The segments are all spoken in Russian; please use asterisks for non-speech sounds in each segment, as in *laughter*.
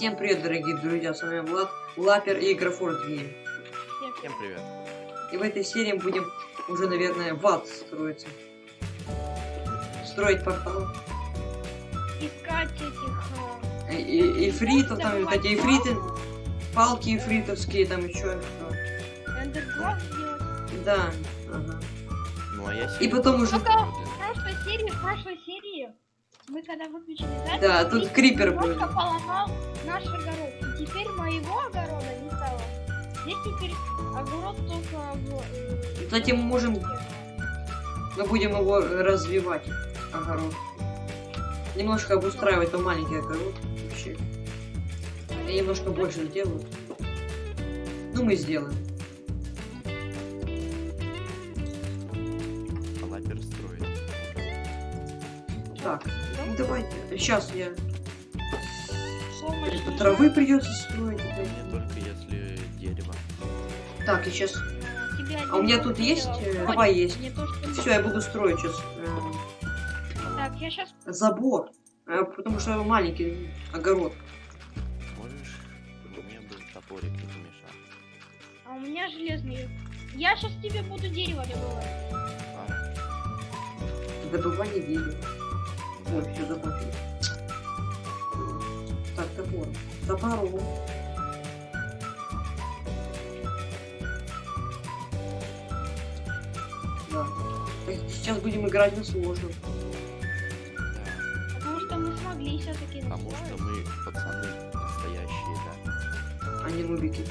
Всем привет, дорогие друзья, с вами Влад, Лапер и Графорд Гейм. Всем привет. И в этой серии мы будем уже, наверное, в ад строиться. Строить портал. искать этих... э, И, и, ифритов, там вот эти ифриты, палки ифритовские, там еще. эндерглав сделать. Да, ага. Ну а я И потом уже... Только в прошлой серии, в прошлой мы когда выключили запись, Да, тут крипер был. поломал наш огород. И теперь моего огорода не стало. Здесь теперь огород только э, Кстати, мы можем- Мы будем его развивать, огород. Немножко обустраивать там маленький огород. Вообще. И немножко больше сделаю. Ну, мы сделаем. лапер строит. Так, давайте. Сейчас я... Это не травы придется строить. Мне только если дерево. Так, и сейчас... А у меня тут есть, сделал. э, трава есть. не Все, я буду строить сейчас Так, я сейчас... забор. Э, потому что маленький огород. Можешь? Мне бы топорик не помешал. А у меня железный. Я сейчас тебе буду дерево добывать. А, Добывание дерева. Вот, все закончили. Так, топор. Топором. Да. Так, сейчас будем играть на сложном. да. Потому что мы смогли все-таки Потому что мы пацаны настоящие, да. А не нубики.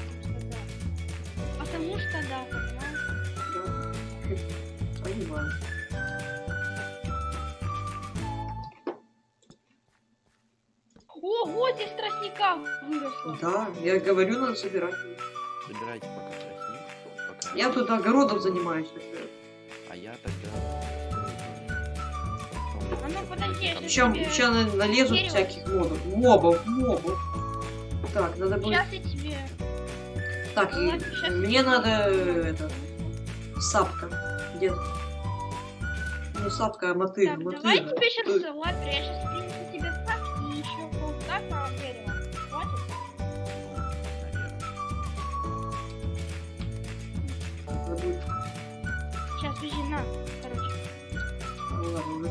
Потому что да, понимаешь? Да. *laughs* Понимаю. Ого, здесь тростника выросло. Да, я говорю, надо собирать. Собирайте пока тростник. Пока... Я тут огородом занимаюсь. например. А я тогда... А ну подожди, я Сейчас, сейчас тебе... сейчас налезут дерево. всяких мобов. Мобов, мобов. Так, надо будет... Сейчас я тебе... Так, и Ладно, щас мне надо это сапка. Где? Не сапка, а мотыль. Так, мотыль. давай тебе сейчас лапер, я сейчас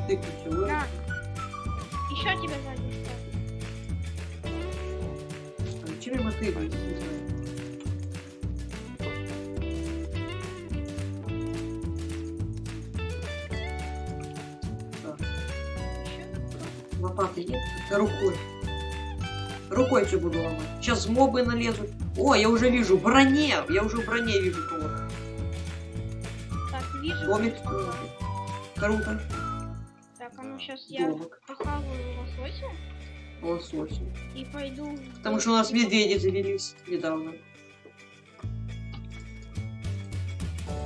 Тыкнуть всё, на. Еще тебе ставлю. А Чем. Так, Еще. лопаты нет? Рукой. Рукой все буду ломать. Сейчас мобы налезут. О, я уже вижу броне. Я уже в броне вижу кого-то. Так, вижу. Ага. Круто. Сейчас я похаваю лосося Лосось. и пойду... Потому что у нас медведи завелись недавно.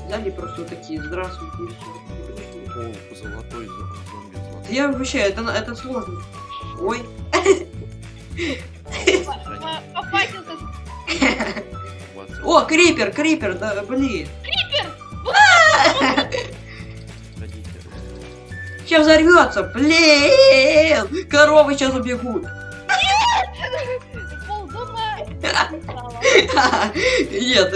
Взяли просто вот такие, здравствуйте. О, золотой зо- зомби я вообще, это, на- это сложно. Ой. *laughs* О, крипер, крипер, да, блин. Сейчас взорвется, блин. Коровы сейчас убегут. Нет.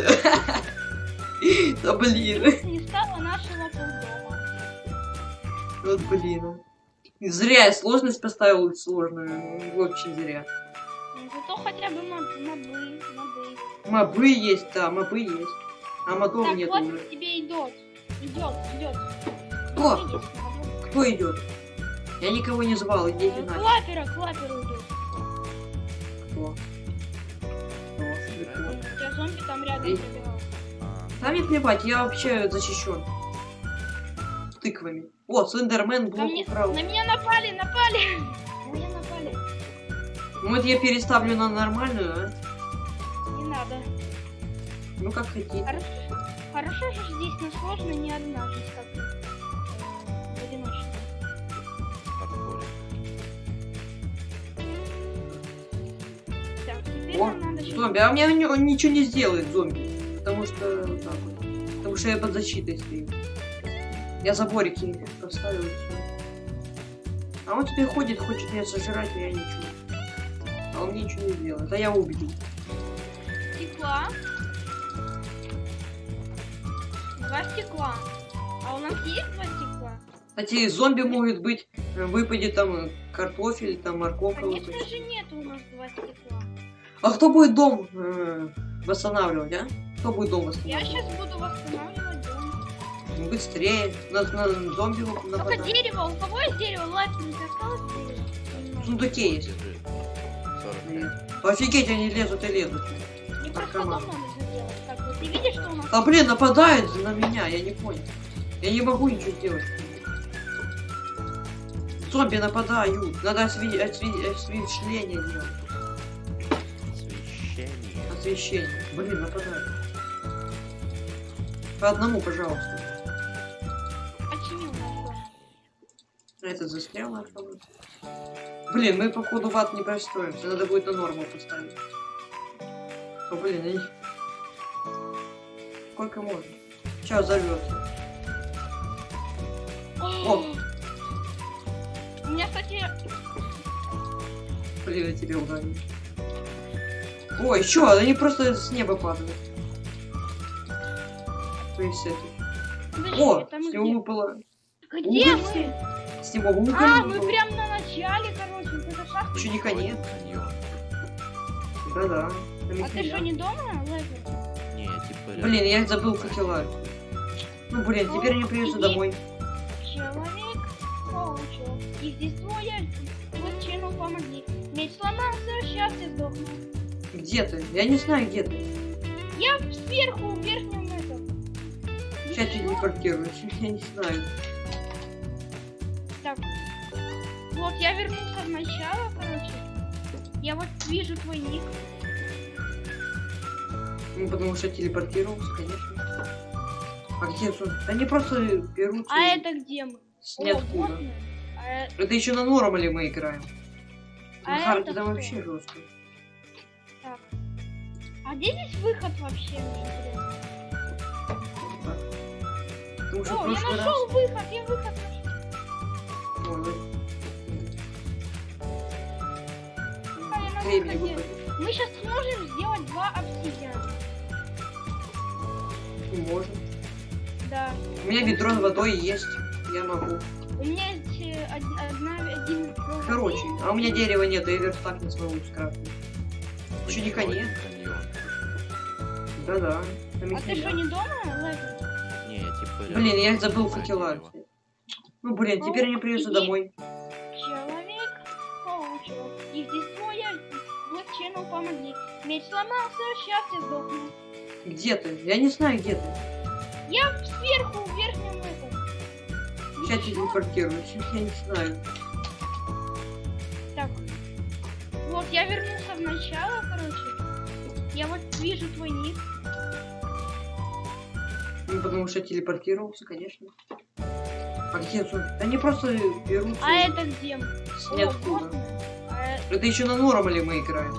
Да блин. Не стало нашего полдома. Вот блин. Зря я сложность поставил сложную. Очень зря. Зато хотя бы моб- мобы, мобы. Есть, да, мобы есть. А мобов Так, нет вот уже. тебе идет. Идет, идет. Кто идет? Я никого не звал, идите Э, нафиг. Клапера, клапера идет. Кто? Кто? У тебя зомби там рядом Эй. пробегал. Да мне плевать, я вообще защищен. Тыквами. О, Слендермен блок мне- украл. На меня напали, напали! На меня напали. Ну, Вот я переставлю на нормальную, а? Не надо. Ну как хотите. Хорошо, хорошо же здесь на сложно не одна жизнь, как теперь О, нам надо щас- Зомби, а мне он ничего не сделает, зомби. Потому что вот так вот. Потому что я под защитой стою. Я заборики поставил. А он теперь ходит, хочет меня сожрать, а я ничего. А он мне ничего не сделал. Это я убил. Стекла. Два стекла. А у нас есть два стекла? Кстати, зомби могут быть, выпадет там картофель, там морковка. Конечно выпадет. же нет у нас два стекла. А кто будет дом э, восстанавливать, а? Кто будет дом Я восстанавливать? сейчас буду восстанавливать дом. Ну, Быстрее. На, на зомби Только нападать. дерево. У кого есть дерево? Лапненько осталось дерево? В сундуке есть. Держи. 45. Нет. Офигеть, они лезут и лезут. Мне просто дом надо заделать. Так, вот ты видишь, что у нас? А блин, нападают на меня, я не понял. Я не могу ничего сделать. Зомби нападают. Надо осве- осве- освещение делать. Освещение. Блин, нападают. По одному, пожалуйста. Починил наш дом. Этот застрял наш робот. Блин, мы походу в ад не простроимся. Надо будет на норму поставить. О, блин, они... Сколько можно? Сейчас взорвется. О! У меня, кстати, Блин, я тебе ударил. Ой, еще, они просто с неба падают. То есть это. подожди, О, с где? него выпало. Где Уголь. мы? С него уголь А, мы прям на начале, короче, это шахта. Еще не конец. Да-да. А ты что, не дома, Лезер? Не, типа. Блин, я забыл факела. Ну, блин, теперь мне придется домой. Человек паучок. И здесь двое. Вот чину помоги. Меч сломался, счастье сдохну. Где ты? Я не знаю, где ты. Я сверху, в верхнем этом. Сейчас я телепортируюсь. Я не знаю. Так. Вот, я вернулся в начало, короче. Я вот вижу твой ник. Ну, потому что телепортировался, конечно. А где тут? Они просто берут А и это где мы? с О, ниоткуда. вот мы. А, Это еще на нормале мы играем. а На харде это там вообще жестко. А где здесь выход вообще? мне интересно? О, я прошлый раз... нашел выход, я выход нашел. Ой, А, выходе. Мы сейчас сможем сделать два обсидиана. Можно. Да. У меня ведро с водой есть. Я могу. У меня есть э, од- одна, один... Короче, а у меня дерева нет, я верстак не смогу скрафтить. Еще не конец. Да-да. А ты что, не дома, Лезер? Не, типа рядом. Блин, я забыл факела. Ну, блин, теперь придется Иди. домой. Человек паучок. И здесь двое. Вот чину помоги. Меч сломался, счастье сдохну. Где ты? Я не знаю, где ты. Я сверху, в верхнем этом. Сейчас Ничего. телепортируюсь. Я не знаю. Так. Вот, я вернулся в начало, короче. Я вот вижу твой ник. Ну, потому что телепортировался, конечно. А где тут? Они просто берут А это где? О, ниоткуда. А, Это еще на нормале мы играем.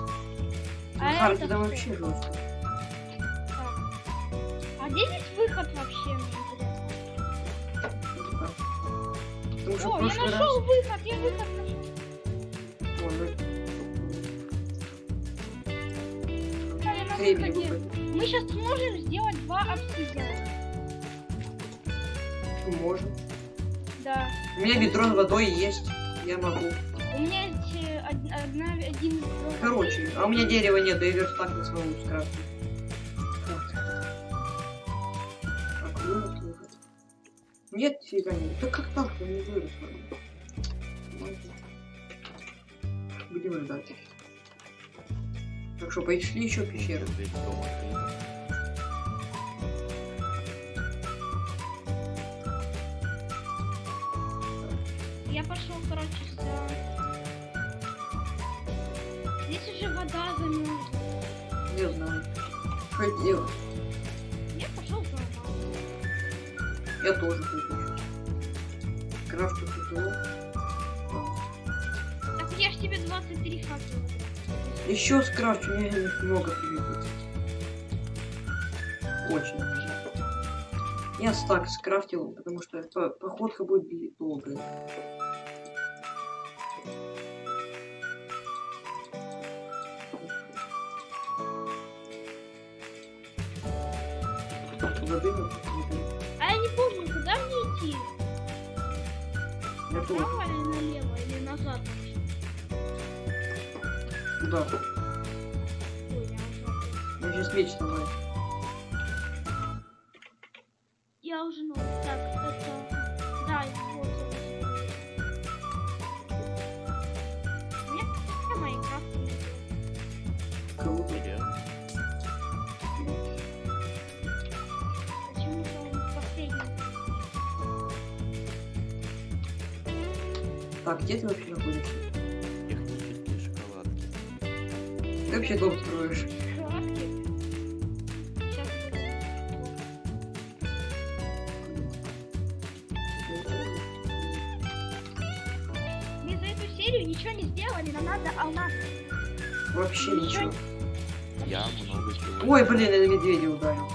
а харде это там вообще жестко. Так. А где здесь выход вообще? Потому что О, я прошлый раз... нашел выход, я выход нашел. Ой, ну, Да, я на выходе. Мы сейчас сможем сделать два обсидиана. Ну, Можем. Да. У меня ведро с водой есть. Я могу. У меня есть од- одна, один... Короче, а у меня дерева нет, да и верстак не скрафтить. Вот. Так, вырос уже. Нет, фига нет. Да как так-то не выросло? Ладно. Будем ждать. Так что, пошли еще пещеры. Я пошел, короче, за... Здесь уже вода замерзла. Не знаю. Что делать? Я пошел за. Я тоже сейчас. Крафту факелов. Так я ж тебе 23 факела. Еще скрафчу, мне много пригодится. Очень много. Я стак скрафтил, потому что по- походка будет долгая. задымит. А я не помню, куда мне идти? Направо или налево, или назад вообще? Куда? Ой, я назад. Мы сейчас меч сломаем. Так, где ты вообще находишься? Технические шоколадки. Ты вообще дом строишь? Шоколадки. Сейчас Мы за эту серию ничего не сделали, нам надо алмаз. Вообще ничего. Я много чего. Ой, блин, я на медведя ударил.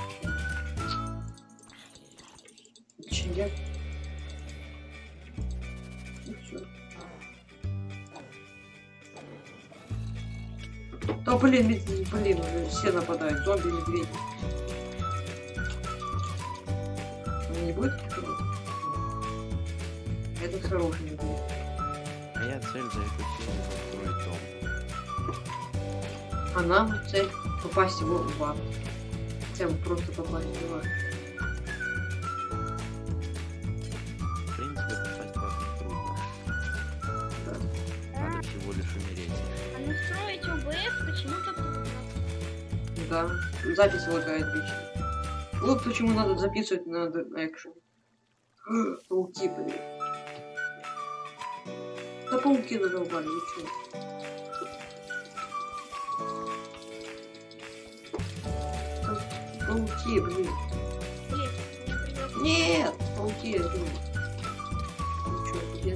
Все нападают, зомби, медведи. Он не будет? Этот хороший медведь. Моя цель за эту серию построить дом. А нам цель попасть его в ад. Хотя бы просто попасть в ад. общем, запись лагает вечно. Вот почему надо записывать на экшен. *gasps* Пауки, блин. Да пауки задолбали, ничего. Ну пауки, блин. Нет, пауки, я думаю. Ну ничего, где?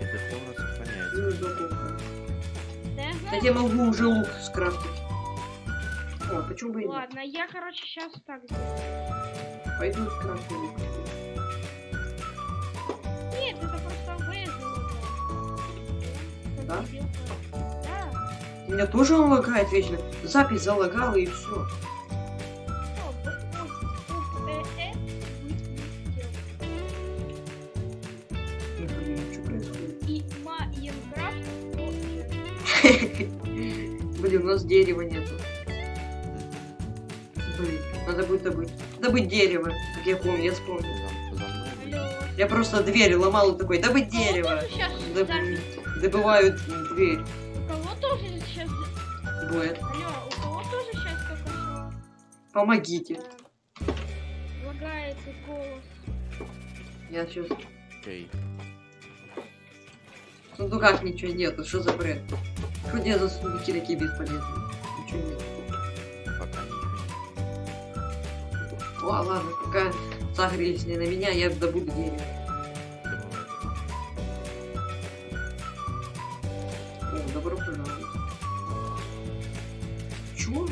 Это полностью понятно. Да я могу уже лук скрафтить. Почему бы и нет? Ладно, я, короче, сейчас так сделаю. Пойду скрафтить лук. Нет, это просто ОБС. Да? Да. У меня тоже он лагает вечно. Запись залагала и все. Дерево, как я помню, я вспомнил. Я просто дверь ломал и такой, кого дерево. Доб-? Добывают дверь. У кого тоже сейчас... Будет. Алло, у кого тоже сейчас что Помогите. лагает голос? Я сейчас... Окей. В сундуках ничего нету, что за бред? Что где за сундуки такие бесполезные? Ничего нет. О, ладно, пока сагрились не на меня, я добуду дерево. О, добро пожаловать. Чё?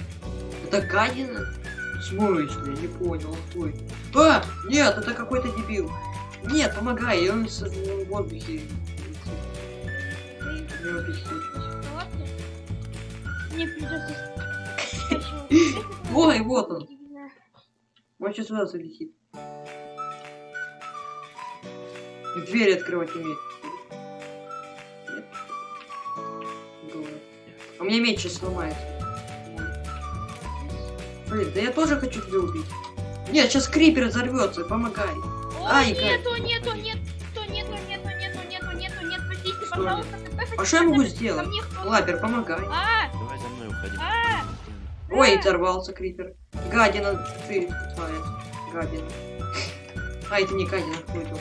Это гадина? Смысле? Не понял, стой. А! Нет, это какой-то дебил. Нет, помогай, и он в воздухе. Мне придется... *laughs* Ой, вот он. Он сейчас сюда залетит. И двери открывать умеет. Нет. Думаю. А мне меч сейчас сломает. Блин, да я тоже хочу тебя убить. Нет, сейчас крипер взорвется, помогай. О, Ай, нету, нету, нету, нету, нету, нету, нету, нету, нету, нет, подождите, пожалуйста. А что я могу сделать? Лапер, помогай. А! Давай за мной уходи. А! Ой, а! взорвался крипер. Гадина, ты тупая. Гадина. А, это не гадина, кто это?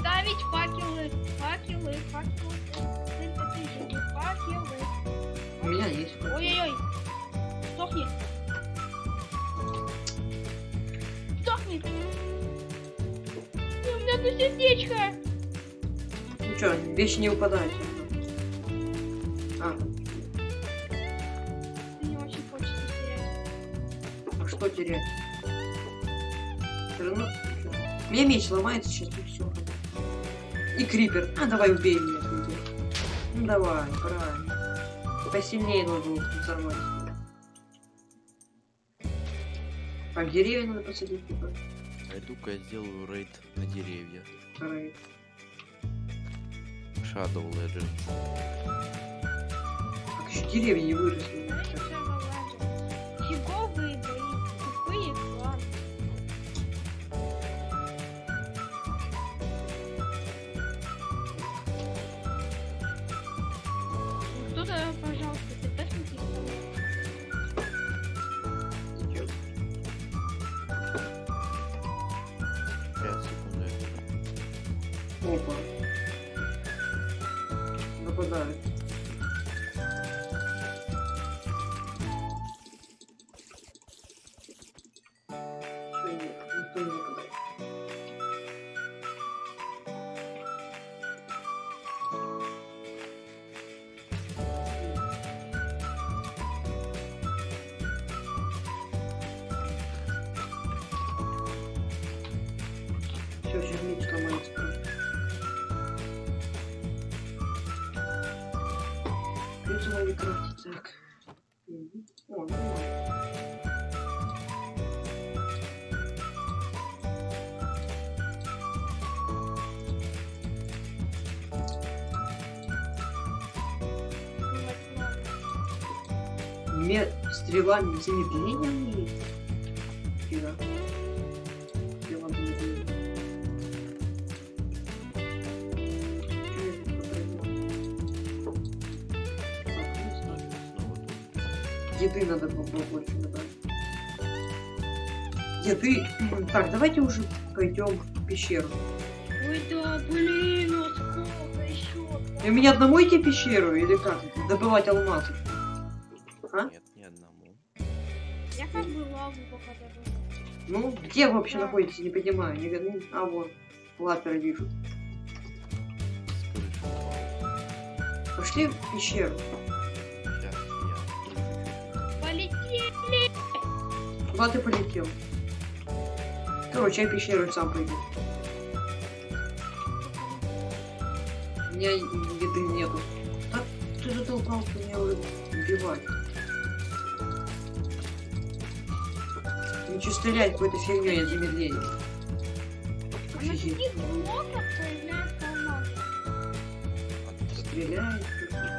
ставить факелы, факелы, факелы. Это факелы. У меня есть. Ой-ой-ой. Сдохни. Сдохни. У меня тут сердечко. Ну что, вещи не выпадают. Что терять? Равно... У меня меч ломается сейчас, и все. И крипер. А, давай убей меня, крипер. Ну давай, правильно. Посильнее нужно взорвать. Так, деревья надо посадить. типа. Пойду-ка я сделаю рейд на деревья. Вторые. Shadow Legends. Так, еще деревья не выросли. Фиговые бои, попробовал? Так, ну, ставь. Снова тут. Еды надо побольше набрать. Еды. Так, давайте уже пойдем в пещеру. Ой, да, блин, ну сколько еще? И мне одному идти в пещеру или как? Добывать алмазы. Вообще находитесь? Не понимаю. Не... ну, А, вот. Лапера вижу. Пошли в пещеру. Полетели! Куда ты полетел? Короче, я пещеру сам пойду. У меня еды нету. Так, ты затолкался меня уже убивать. Ничего стрелять какой-то фигней. На это- Стреляет.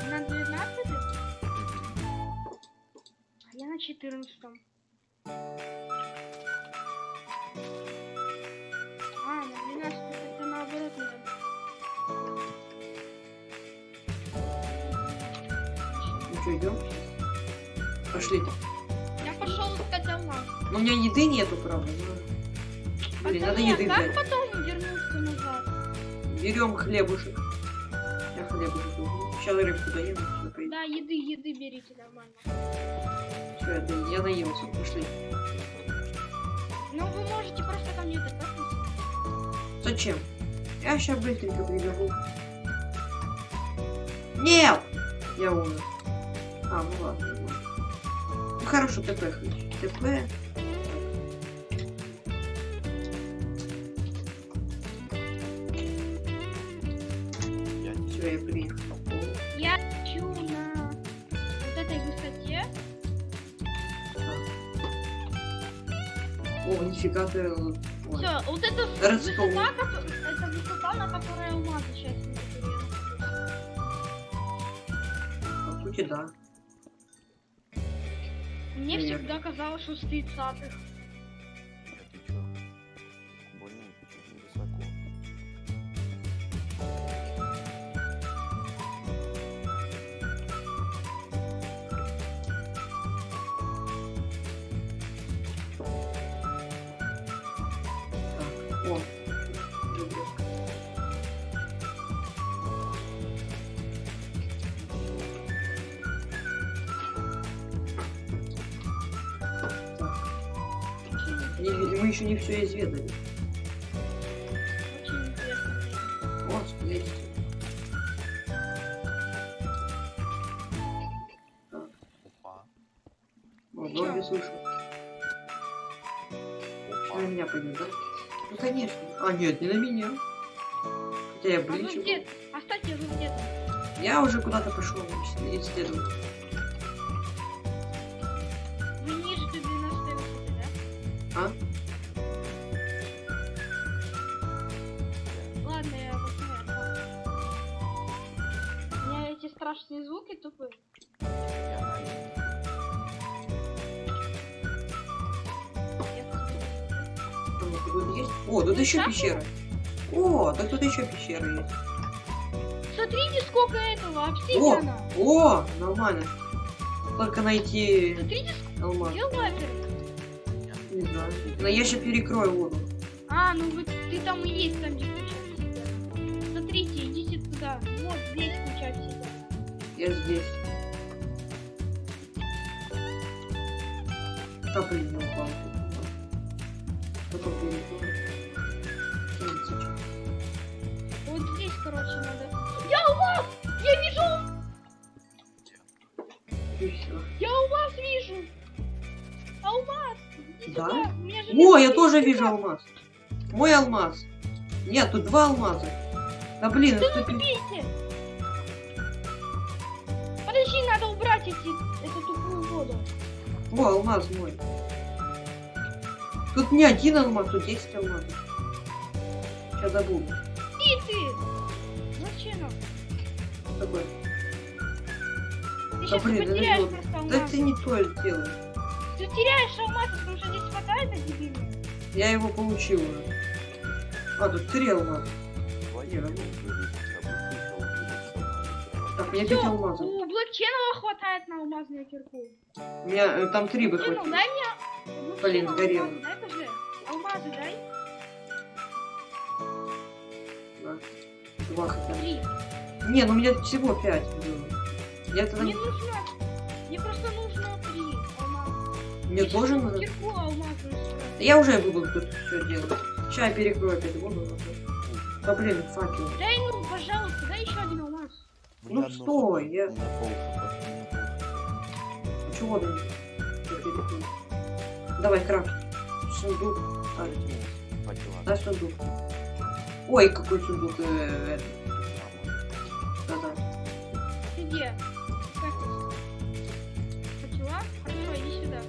На 12 Мгм. а я на 14 еды нету, правда. но- Блин, надо Пацаны, еды а как взять. потом вернуться назад? Берем хлебушек. Я хлебушек. Сейчас рыбку доем. Да, еды, еды берите нормально. Все, я, до- я наелся. Пошли. Ну, вы можете просто ко мне допустить. Зачем? Я сейчас быстренько прибегу. Нет! Я умер. А, ну ладно. ну хорошо, ТП хочу. ТП. Я Все, я хочу на вот этой высоте. О, нифига ты. Ой. Все, вот это Ростов. высота, это высота, на которой алмазы сейчас По сути, да. Мне Привет. всегда казалось, что с 30-х. Я А ближе. где? Оставьте вы где-то. Я уже куда-то пошел исследовать. Вы ниже до 12 высоты, да? А? Ладно, я посмотрю. У меня эти страшные звуки тупые. О, тут еще пещера. О, так тут еще пещера есть. Смотрите, сколько этого обсидиана. О, нормально. Только найти Смотрите, алмаз. где лазер? Не знаю. Но я сейчас перекрою воду. А, ну вот ты там и есть, там где куча. Смотрите, идите туда. Вот здесь куча обсидиана. Я здесь. Да блин, не упал. Потом перекрою. Короче, надо. Я у вас! Я вижу! Я у вас вижу! Алмаз! Иди Да? сюда, О, я тоже вижу алмаз. Мой алмаз. Нет, тут два алмаза. Да блин, Да это ну убейте! Подожди, надо убрать эти, эту тупую воду. О, алмаз мой. Тут не один алмаз, тут 10 алмазов. Сейчас забуду. И ты! Нам? Такой. Ты Да сейчас блин, это потеряешь вот- просто Да алмаз. ты не то делаешь. Ты теряешь алмаз, потому что здесь хватает на дебильную. Я его получил уже. А, тут три алмаза. ну-. Так, Всё, 5 алмазов. у Блэкченова хватает на алмазную кирку. У меня э, там три бы хватило. дай мне... Блин, сгорело. алмазы Дай. Алмазы дай. Да. Бы. Три. Не, ну у меня всего 5 было. Я тогда... Мне нужно... Мне просто нужно три алмаза. Мне Я тоже надо... Кирку алмазную сразу. Я уже буду тут все делать. Сейчас я перекрою опять воду. Да блин, факел. Дай, ну, пожалуйста, дай еще один алмаз. Ну одно стой, я- хп. Чего ты? Давай, крафт. Сундук. А, дай сундук. Ой, какой сундук. э. Да-да. Ты где? Как ты? Хотела? Хорошо, иди сюда.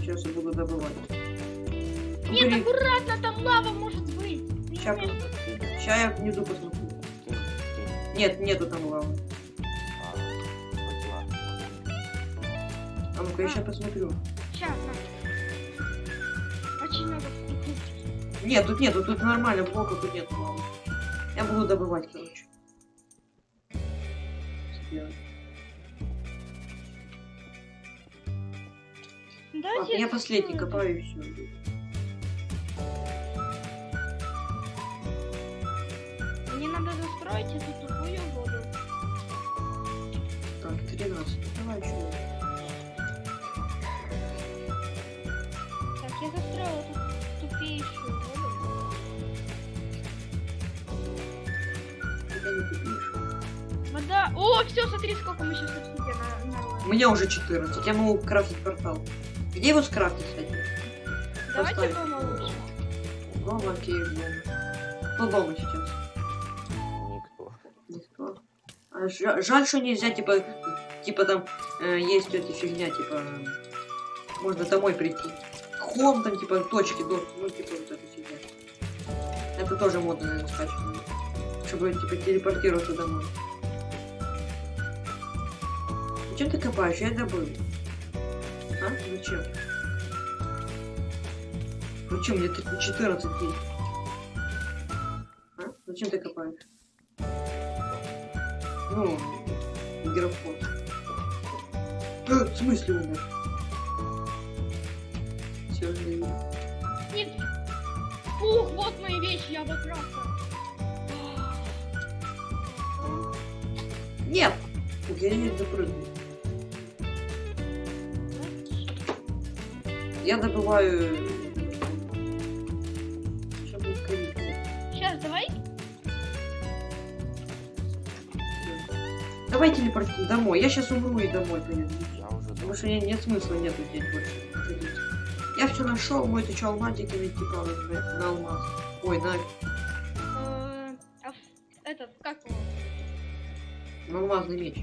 Сейчас я буду добывать. Нет, Блин, аккуратно, там лава может быть. Умеешь- сейчас я внизу посмотрю. Нет, нету там лавы. А. А ну-ка, я сейчас посмотрю. Ща, на. Очень втыкнуть. Нет, тут нету, тут нормально, блока тут нету лавы. Я буду добывать, короче. Ладно, я последний копаю и все. Мне надо застроить эту тупую воду. Так, 13. Давай еще. Так, я застроила эту тупейшую О, все, смотри, сколько мы сейчас обсидиана на, У меня уже 14. Я могу крафтить портал. Где его скрафтить, кстати? Давайте дома лучше. Дома, окей, дома. Кто дома сейчас? Никто. Никто. А жа- жаль, что нельзя, типа, типа там э, есть эта фигня, типа, э, можно домой прийти. Хом там, типа, точки, до, ну, типа, вот эта фигня. Это тоже модно, наверное, скачивать. Чтобы, типа, телепортироваться домой. Зачем ты копаешь? Я добыл. А? Зачем? Зачем? Мне тут 14 есть. А? Зачем ты копаешь? Ну, графон. Э, в смысле умер? Все, видно. Нет. Фух, вот мои вещи, я обокрасил. Нет! Я не запрыгну. Я добываю... Сейчас будет ковид. Сейчас, давай. Давай телепортируем домой. Я сейчас умру и домой поеду. Потому что не- нет смысла нету здесь больше ходить. Я все нашел, мой ты че алмазики найти правда на, на алмаз. Ой, на, Э, а этот, как его? на алмазный меч.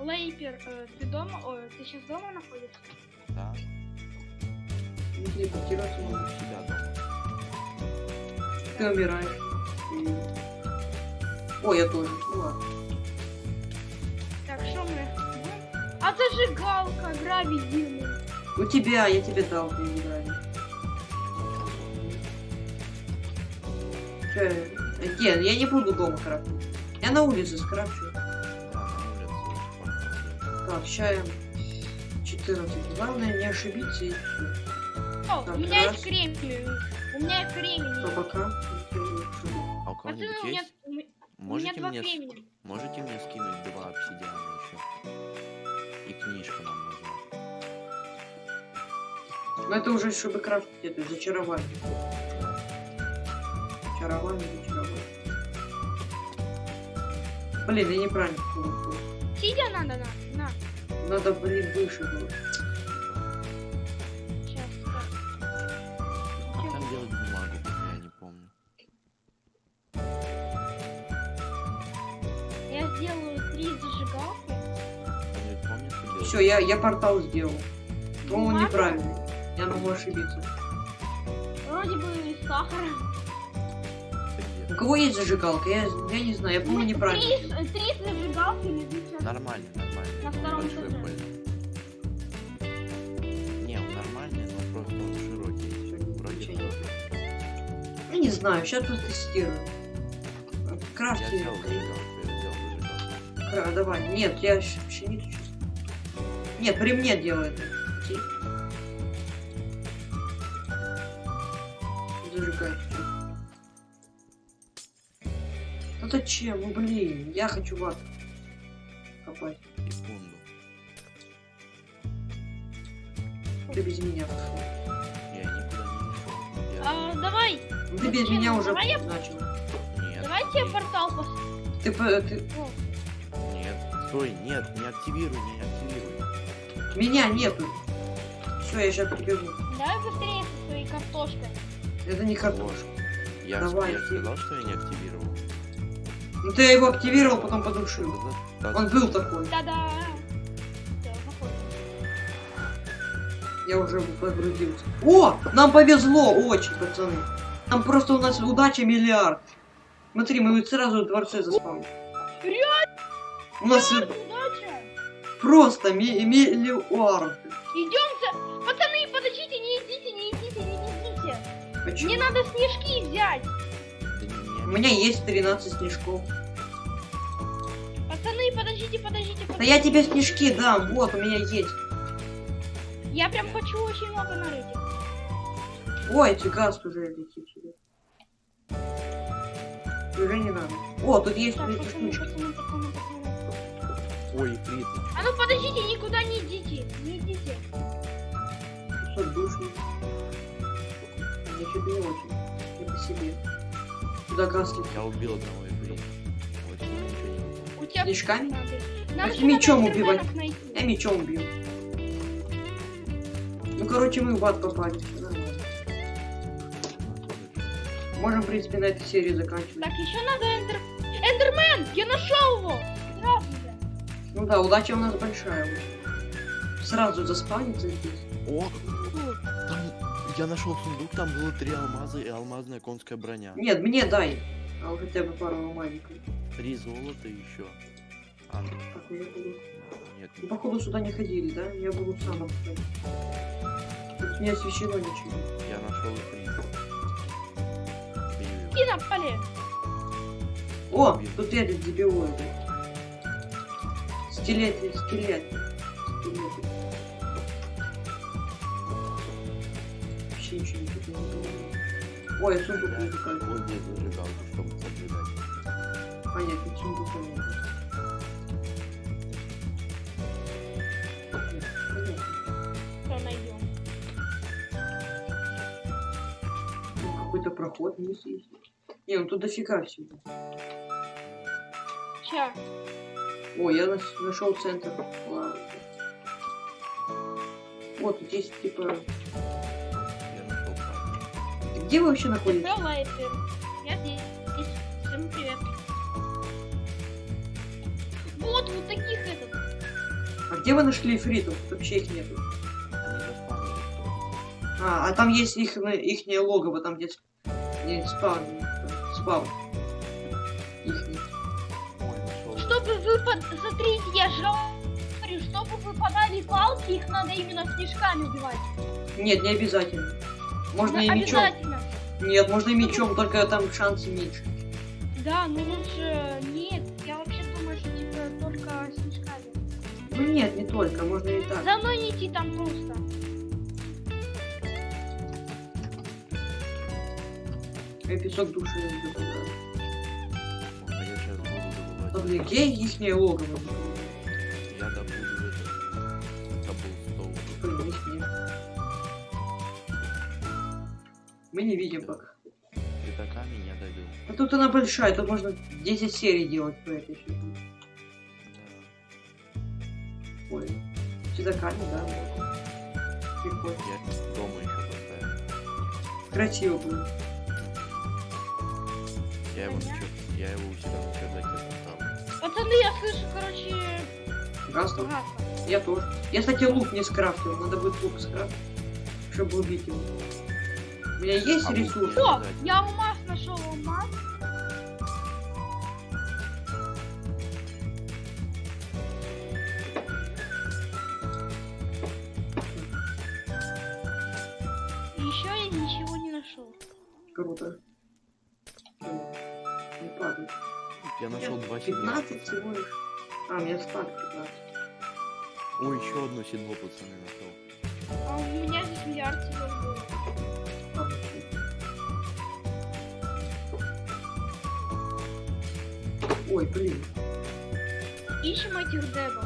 Лейпер, э, ты дома? Ой, ты сейчас дома находишься? Да, Не телепортироваться ну, могу. у себя дома. Ты умираешь. И- О, я тоже. Ну ладно. Так, что мы? А зажигалка, гравий дымный. У тебя, я тебе дал, ты не играй. Чё, я- Ген, я не буду дома крафтить. Я на улице скрафчу. Так, чаем 14. Главное не ошибиться и все. О, у меня есть кремень. У меня есть кремень. А у кого-нибудь у меня, есть? у меня Можете два мне, с- кремени. можете мне скинуть два обсидиана еще? И книжка нам нужна. Но это уже чтобы крафтить, это зачарование. Чарование, зачарование. Блин, я неправильно. Сидя надо, на, на. Надо, блин, выше было. Все, я, я портал сделал. Но он неправильный. Я могу ошибиться. Вроде бы. Это У кого есть зажигалка? Я, я не знаю, я помню неправильно. Три, три зажигалки лежит сейчас. Нормально, нормально. На он втором большой этаже. Не, он нормальный, но просто он широкий. Вроде не Я не знаю, сейчас протестирую. Я Крафти. сделал зажигалку, я сделал зажигалку. Кра, давай. Нет, я щ- пшеницу сейчас. Нет, при мне делает. Ти. Зажигай. Ну зачем? Ну блин, я хочу вату копать. Секунду. Ты без меня пошел. Я никуда не ушел. Я... А, давай, Ну, ты без меня уже Давай я- начал. Нет, давайте смотри. портал пос... Ты, ты- О, Нет, стой, нет, не активируй, не активируй. Меня нету. Все, я сейчас прибегу. Давай быстрее со своей картошкой. Это не картошка. Я, Давай, я сказал, что я не активировал. Ну ты его активировал, потом подушил. Да, да, Он был такой. Да-да. Я уже погрузился. О, нам повезло очень, пацаны. Там просто у нас удача миллиард. Смотри, мы сразу в дворце заспавнили. Реально У нас удача. Просто ми- миллиард. Идемте. Пацаны, подождите, не идите, не идите, не идите. Почему? Мне надо снежки взять. да У меня есть 13 снежков. Пацаны, подождите, подождите, Да подождите. я тебе снежки дам, вот, у меня есть. Я прям хочу очень много нарыть. Ой, газ уже летит сюда. Уже не надо. О, тут есть Так, пацаны, штучки. пацаны, пацаны, пацаны. Ой, ты А ну подождите, никуда не идите. Не идите. 500 душ. Мне что-то не очень. Не по себе. Летит. чё? я убил одного не было. У тебя Снежками? надо. Еще мечом надо убивать? Я мечом бью. Ну, короче, мы в ад попали. Можем, в принципе, на этой серии заканчивать. Так, еще надо эндер... Эндермен! Я нашел его! Ну да, удача у нас большая. Сразу заспавнится здесь. О, там я нашел сундук, там было три алмаза и алмазная конская броня. Нет, мне дай. А вот хотя бы пару алмазиков. Три золота еще. А, Так, уже буду. нет, Ну, походу, сюда не ходили, да? Я буду сам обходить. Тут не освещено ничего. я нашел его. И напали. О, тут этот дебилоид. Скелет, скелет. Скелет. Вообще ничего не тут не было. Ой, я сундук не такой. Вот здесь зажигалку, чтобы поджигать. Понятно, найдем? Ну, Какой-то проход вниз есть. Не, ну тут дофига всего. Ща. О, я нашел центр. Ладно. Вот, тут есть типа... Где вы вообще находитесь? Я здесь. здесь. Всем привет. Вот, вот таких этот. А где вы нашли фритов? Тут вообще их нету. А, а там есть их, ихнее логово, там где, где спаун. Спаун. Говорю, чтобы выпадали палки, их надо именно снежками убивать. Нет, не обязательно. Можно и Да, мечом. обязательно. Нет, можно и мечом, только там шансы меньше. Да, ну лучше... Нет, я вообще думаю, что типа только снежками. Ну нет, не только, можно и так. За мной не идти там просто. Я песок души добываю. А я сейчас буду Да блин, где ихнее логово? Я добуду это. Каблстоун. Мы не видим пока. Пятаками я добил. А тут она большая, тут можно 10 серий делать по этой фигне. Да. Ой. Чудаками, да. можно. Прикольно. Я дома еще поставил. Красиво будет. Я его, я его у себя на чердаке поставлю. Пацаны, я слышу, короче, Гаснул. гасно. Я тоже. Я, кстати, лук не скрафтил. Надо будет лук скрафтить, чтобы убить его. У меня есть А ресурсы? О, я алмаз Одно седло, пацаны, нашел. А у меня здесь миллиард. А, вообще. Ой, блин. Ищем этих дебов.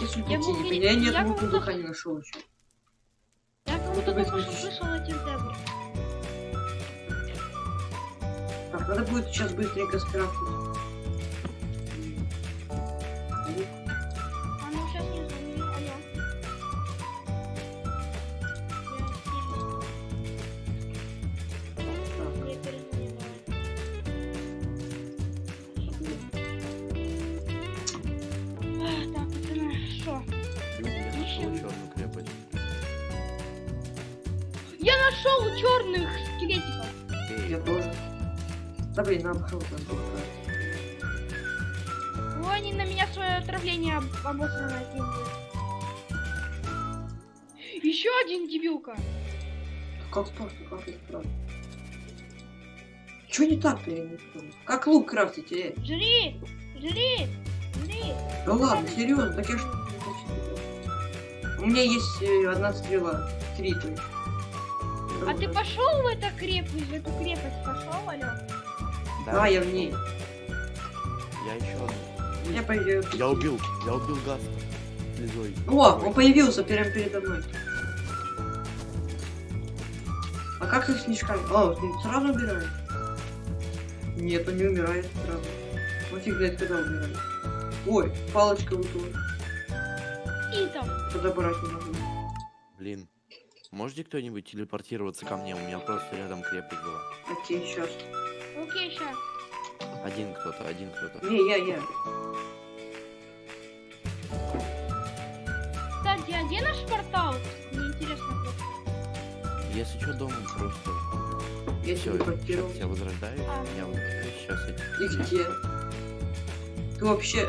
Если Я был не не- меня нет я лука был духа не нашел еще. Я будто только что слышал этих дебов. Так, надо будет сейчас быстренько скрафтить. Блин, нам круто. Ой, они на меня свое отравление об обосранное кинули. Еще один дебилка. Как так? Как это? Чё не так-то, я не понял. Как лук крафтить, э? Жри! Жри! Жри! Да ладно, серьезно, так я ж... У меня есть э, одна стрела. Три, то есть. А ты пошел в эту крепость, в эту крепость пошел, алло? Да, я в ней. Я еще одну. Я пойду. Я убил, я убил Гаста. Слезой. О, он появился прямо передо мной. А как их снежками? О, сразу умирает. Нет, он не умирает сразу. Он фиг знает, когда умирает. Ой, палочка выпала. И там. Подобрать не могу. Блин. Можете кто-нибудь телепортироваться ко мне? У меня просто рядом крепость была. Окей, сейчас. Окей, ща. Один кто-то, один кто-то. Не, я, я. Кстати, а где наш портал? Мне интересно. Если что, дома просто... Я Все, телепортировал. сейчас я возрождаюсь. А. Я возрождаюсь, сейчас эти... И где? Ты вообще...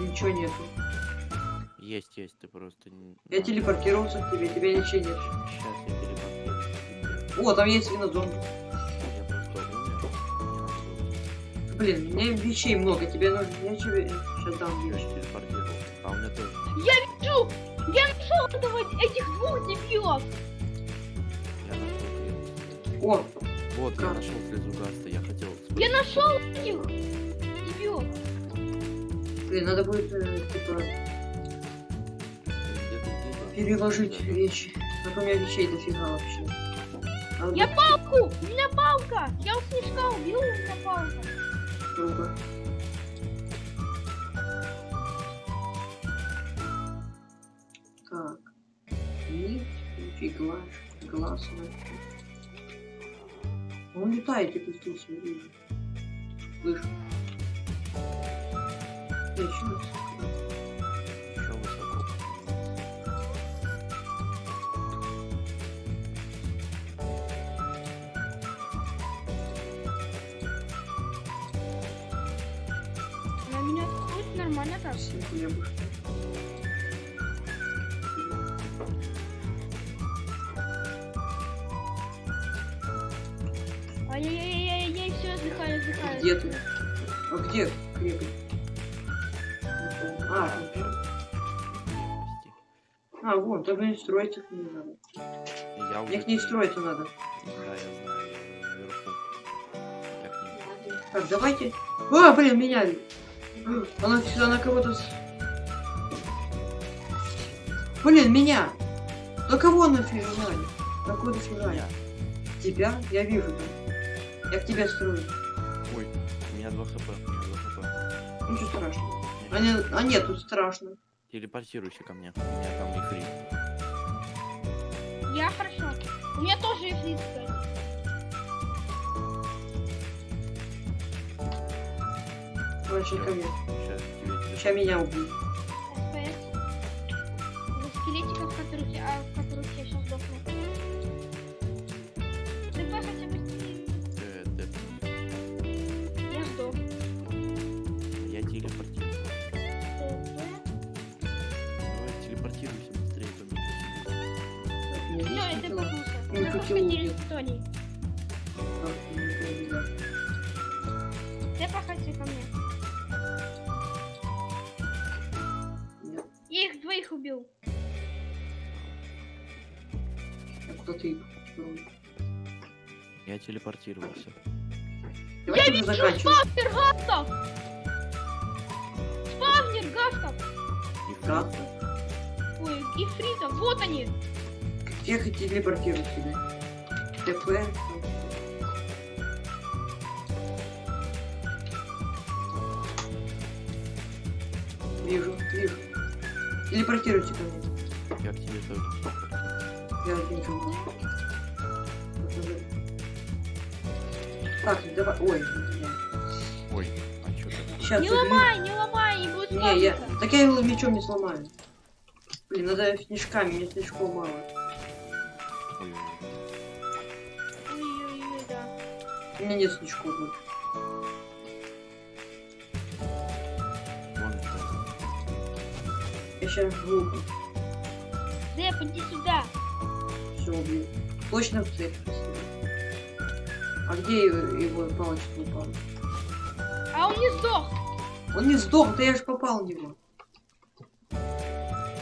Ничего нету. Есть, есть, ты просто... не- Я телепортировался к тебе, тебя ничего нет. Сейчас я телепортируюсь. О, там есть свинозомби. Блин, мне вещей много, тебе нужно... Я тебе сейчас дам Я телепортировал. А у меня тоже. Вижу! Я нашел этого, этих двух дебилов! Я нашел. О, Вот, я Как? нашел слезу Гаста, я хотел... Я нашел этих дебилов! блин, надо будет, э, типа, переложить вещи. А у меня вещей дофига вообще. Я палку! У меня палка! Я у снежка убил, у меня палка. Круто. Так. Нить, фиглаж, глаз. Он летает, я пустился, вижу. Слышу. Отлично. Еще хлебушка. Ай-яй-яй-яй, все, отдыхаю, отдыхаю. Где ты? А где крепость? А, а, вон, только не строить их не надо. Я уже... Их не строить надо. Да, я знаю, я наверху. Так, давайте. О, блин, меня. Она сюда на кого-то. Блин, меня. На кого нафиг жали? На кого? Меня. Тебя? Я вижу, да. Я к тебе строю. Ой, у меня 2 хп, у меня 2 хп. Ничего страшного. А, не, а нет, тут страшно. Телепортируйся ко мне. У меня там не фри. Я хорошо. У меня тоже ифрит, кстати. Короче, ко мне. Сейчас тебе Сейчас меня убьют. Которых я, а, в которых я сейчас сдохну. ТП хотя бы с- Э, тэп. Я сдох. Я телепортирую. ТП. Давай телепортируйся быстрее мне. Мне Все, я. ТПнулся. Не Мы помню, да. ТП хотя ко мне. Я телепортировался. Давайте уже заканчивать. Спавнер гафтов! Спавнер гафтов! И Как? Ой, ифритов, вот они! Всех и телепортируют сюда. ТП. Вижу, вижу. Телепортируйте ко мне. Я к тебе тоже. Я вижу. Так, давай. Ой, Ой, а чё ты? сейчас Не ломай, не ломай, не будет Не, я. Так я его мечом не сломаю. Блин, надо снежками, мне снежков мало. Ой, Ой-ой-ой, да. У меня нет снежков больше. вон что. Я сейчас глупо. Деп, иди сюда. Все убью. Точно в цепь. спасибо. А где его, палочка упала? А он не сдох. Он не сдох, да я же попал в него.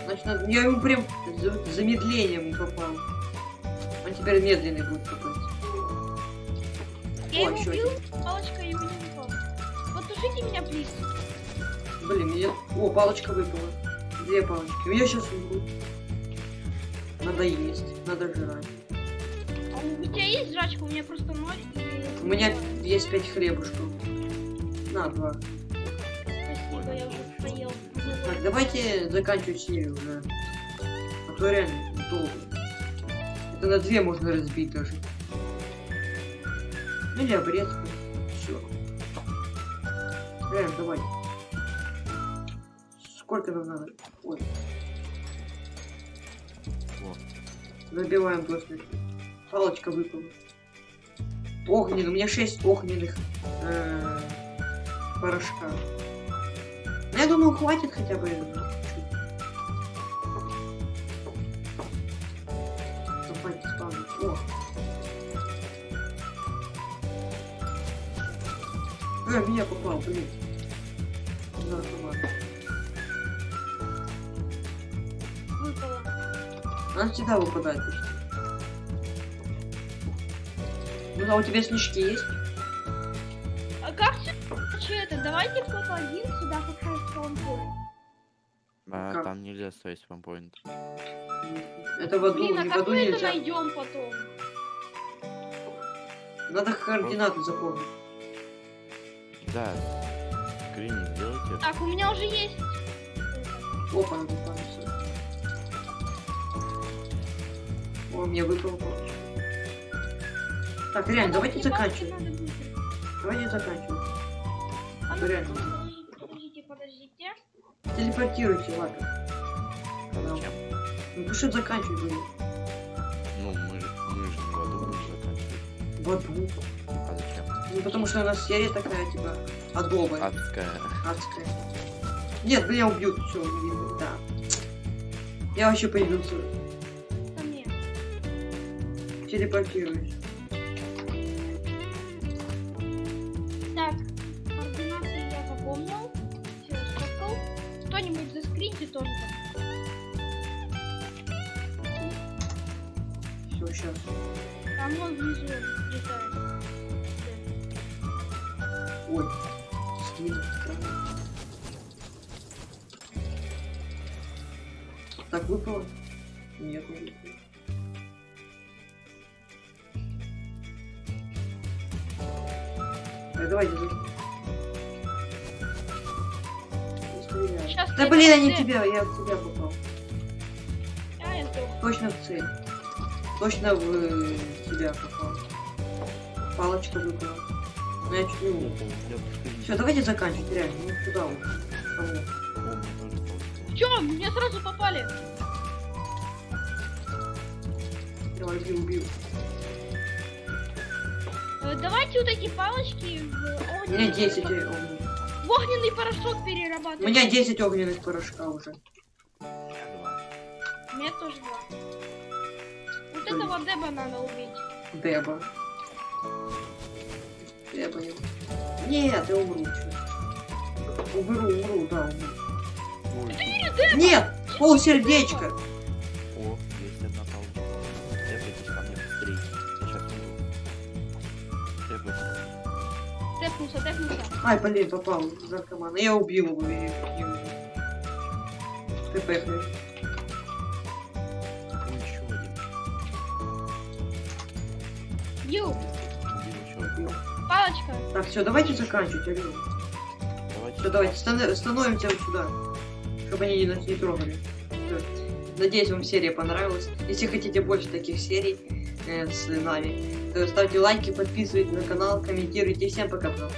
Значит, надо- я ему прям за- замедлением попал. Он теперь медленный будет попасть. Я О, его убил, палочка его не упала. Потушите меня, плиз. Блин, меня... О, палочка выпала. Две палочки. Я сейчас умру. Надо есть, надо жрать. У тебя есть жрачка? У меня просто ноль. и- У меня есть пять хлебушков. На, два. Спасибо, я уже поел. Так, давайте заканчивать серию уже. А то реально долго. Это на две можно разбить даже. Ну или обрезку. Все. Реально, давай. Сколько нам надо? Ой, Вот. забиваем просто. Палочка выпала. Огненный, у меня 6 огненных э, порошка. Ну, Я думаю, хватит хотя бы. Давайте спавнить. О. Э, меня попал, блин. Наркоман. Выпало. Она всегда выпадает почти. А у тебя снежки есть? А как все? Че это? Давайте кто-то один сюда поставит спаунпоинт. А Как? там нельзя ставить спампоинт. Это в аду, Блин, а не в как аду мы это нельзя. найдем потом? Надо координаты запомнить. Да. Скрининг сделайте. Так, у меня уже есть. Опа, надо. О, мне выпал. Так, реально, давайте быстро. Давайте заканчивать. А ну, Реально. подождите. Телепортируйте, ладно. А зачем? Ну, пишет заканчивать будем. Ну, мы же, мы же не в аду будем заканчивать. В аду. А зачем? Ну, потому что у нас серия такая, типа, адовая, Адская. адская. Нет, меня убьют, все, да. Я вообще появился. Ко мне. Телепортируюсь. Точно в э, тебя попал. Палочка выпала. Ну я чуть не умер. Все, давайте заканчивать, реально. Ну куда мне получилось. Чё, меня сразу попали? Давай, убил. Э, давайте вот эти палочки в У меня огненный 10 порошок- огненных. в огненный порошок У перерабатывать. меня 10 огненных порошка уже. У меня тоже два. Вот этого деба надо убить. Деба. Деба его. Нет, я умру. чё. Умру, умру, да, умру. Ой, Нет! Пол сердечка! О, есть одна палочка. Требуйтесь ко мне быстрее. Я сейчас иду. Требуйтесь. Тэпнулся, тэпнулся. Ай, блин, попал в наркомана. Я убил его убил. ТП, блин. Убил палочка. Так, все, давайте заканчивать, алло. Давайте. Все, давайте, стан- становимся вот сюда. Чтобы они нас не трогали. Надеюсь, вам серия понравилась. Если хотите больше таких серий э, с нами, то ставьте лайки, подписывайтесь на канал, комментируйте. Всем пока-пока.